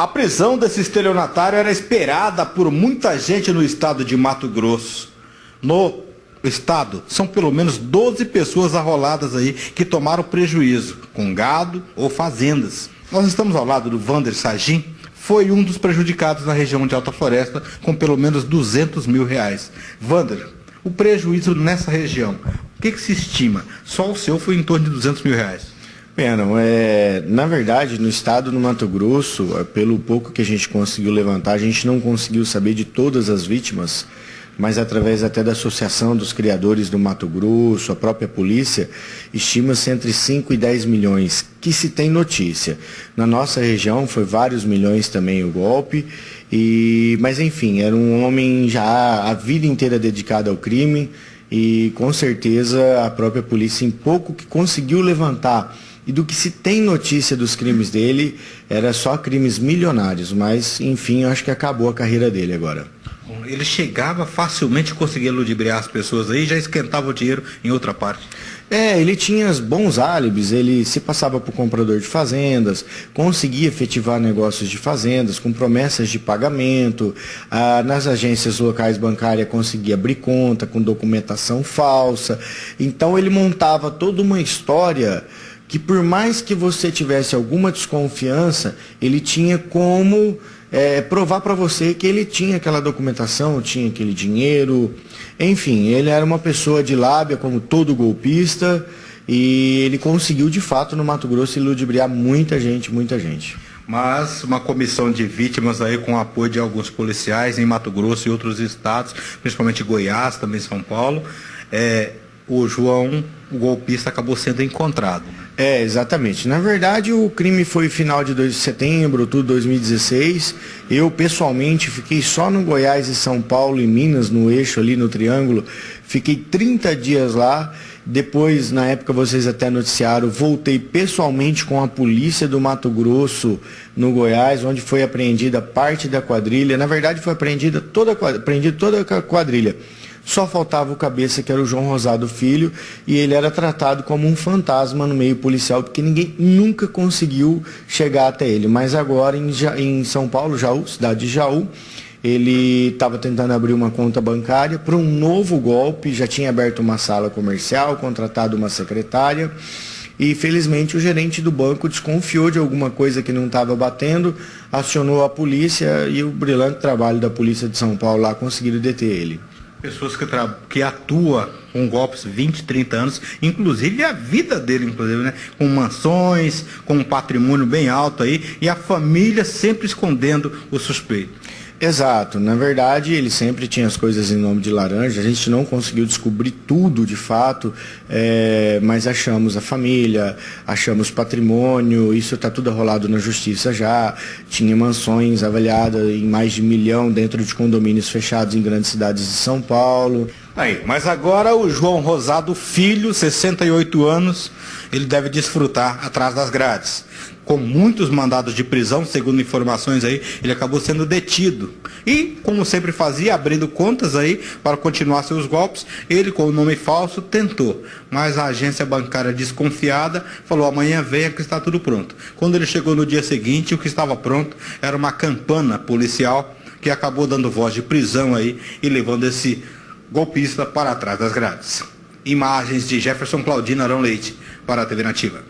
A prisão desse estelionatário era esperada por muita gente no estado de Mato Grosso. No estado, são pelo menos 12 pessoas arroladas aí que tomaram prejuízo, com gado ou fazendas. Nós estamos ao lado do Vander Sagim, foi um dos prejudicados na região de Alta Floresta, com pelo menos 200 mil reais. Vander, o prejuízo nessa região, o que, que se estima? Só o seu foi em torno de 200 mil reais. Pena, é, na verdade, no estado do Mato Grosso, é, pelo pouco que a gente conseguiu levantar, a gente não conseguiu saber de todas as vítimas, mas através até da Associação dos Criadores do Mato Grosso, a própria polícia, estima-se entre 5 e 10 milhões, que se tem notícia. Na nossa região foi vários milhões também o golpe, e, mas enfim, era um homem já a vida inteira dedicado ao crime, e com certeza a própria polícia, em pouco que conseguiu levantar e do que se tem notícia dos crimes dele, era só crimes milionários, mas enfim, acho que acabou a carreira dele agora. Ele chegava facilmente a conseguir ludibriar as pessoas aí, já esquentava o dinheiro em outra parte. É, ele tinha bons álibis, ele se passava por comprador de fazendas, conseguia efetivar negócios de fazendas com promessas de pagamento, ah, nas agências locais bancárias conseguia abrir conta com documentação falsa. Então ele montava toda uma história que por mais que você tivesse alguma desconfiança, ele tinha como é, provar para você que ele tinha aquela documentação, tinha aquele dinheiro, enfim, ele era uma pessoa de lábia, como todo golpista, e ele conseguiu de fato no Mato Grosso ludibriar muita gente, muita gente. Mas uma comissão de vítimas aí com apoio de alguns policiais em Mato Grosso e outros estados, principalmente Goiás, também São Paulo, é, o João, o golpista, acabou sendo encontrado. É, exatamente. Na verdade, o crime foi final de 2 de setembro, tudo 2016. Eu, pessoalmente, fiquei só no Goiás e São Paulo e Minas, no eixo ali, no Triângulo. Fiquei 30 dias lá. Depois, na época, vocês até noticiaram, voltei pessoalmente com a polícia do Mato Grosso, no Goiás, onde foi apreendida parte da quadrilha. Na verdade, foi apreendida toda, apreendida toda a quadrilha. Só faltava o cabeça, que era o João Rosado Filho, e ele era tratado como um fantasma no meio policial, porque ninguém nunca conseguiu chegar até ele. Mas agora, em, em São Paulo, Jaú, cidade de Jaú, ele estava tentando abrir uma conta bancária para um novo golpe, já tinha aberto uma sala comercial, contratado uma secretária. E felizmente o gerente do banco desconfiou de alguma coisa que não estava batendo, acionou a polícia e o brilhante trabalho da polícia de São Paulo lá conseguiram deter ele. Pessoas que, que atuam com golpes 20, 30 anos, inclusive a vida dele, inclusive, né? Com mansões, com um patrimônio bem alto aí, e a família sempre escondendo o suspeito. Exato. Na verdade, ele sempre tinha as coisas em nome de laranja. A gente não conseguiu descobrir tudo de fato, é, mas achamos a família, achamos patrimônio, isso está tudo rolado na justiça já. Tinha mansões avaliadas em mais de milhão dentro de condomínios fechados em grandes cidades de São Paulo. Aí, mas agora o João Rosado Filho, 68 anos, ele deve desfrutar atrás das grades com muitos mandados de prisão, segundo informações aí, ele acabou sendo detido. E, como sempre fazia, abrindo contas aí para continuar seus golpes, ele com o nome falso tentou. Mas a agência bancária desconfiada falou, amanhã venha que está tudo pronto. Quando ele chegou no dia seguinte, o que estava pronto era uma campana policial que acabou dando voz de prisão aí e levando esse golpista para trás das grades. Imagens de Jefferson Claudino Arão Leite para a TV Nativa.